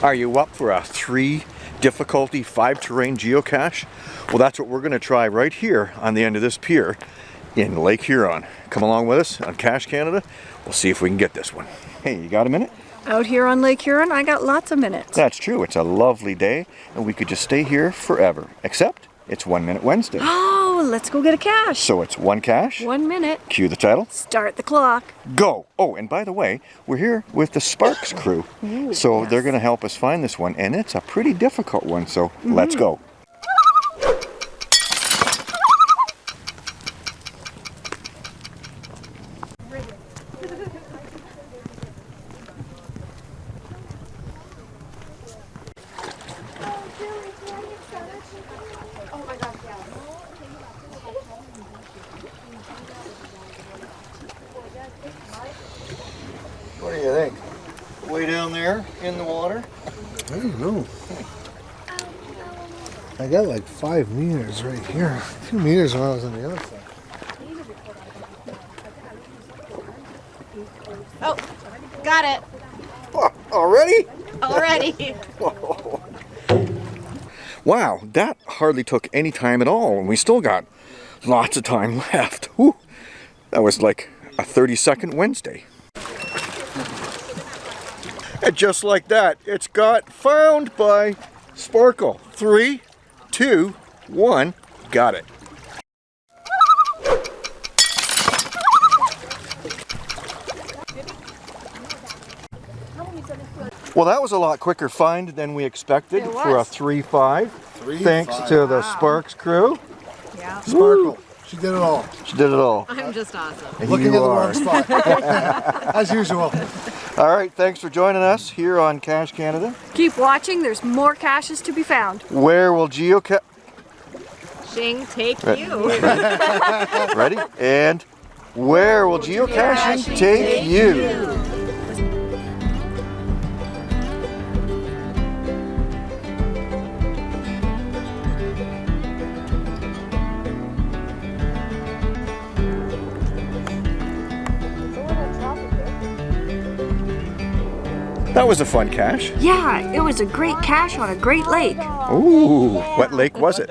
Are you up for a three difficulty, five terrain geocache? Well, that's what we're gonna try right here on the end of this pier in Lake Huron. Come along with us on Cache Canada. We'll see if we can get this one. Hey, you got a minute? Out here on Lake Huron, I got lots of minutes. That's true. It's a lovely day and we could just stay here forever. Except it's One Minute Wednesday. Oh, Oh, let's go get a cache. So it's one cache. One minute. Cue the title. Start the clock. Go! Oh, and by the way, we're here with the Sparks crew. Ooh, so yes. they're going to help us find this one, and it's a pretty difficult one, so mm-hmm. let's go. What do you think? Way down there in the water? I don't know. I got like five meters right here. Two meters when I was on the other side. Oh, got it Oh, already? already. Wow, that hardly took any time at all, and we still got lots of time left. Whew. That was like a 30 second Wednesday. And just like that, it's got found by Sparkle. Three, two, one, got it. Well, that was a lot quicker find than we expected for a was. 3-5. Three, Thanks five. to the Sparks crew. Yeah. Sparkle. She did it all. She did it all. I'm just awesome. And Looking you at the are. wrong spot. As usual. All right, thanks for joining us here on Cache Canada. Keep watching, there's more caches to be found. Where will geocache... Shing, take Right. you. Ready? And where will geocaching take you? That was a fun cache. Yeah, it was a great cache on a great lake. Ooh, what lake was it?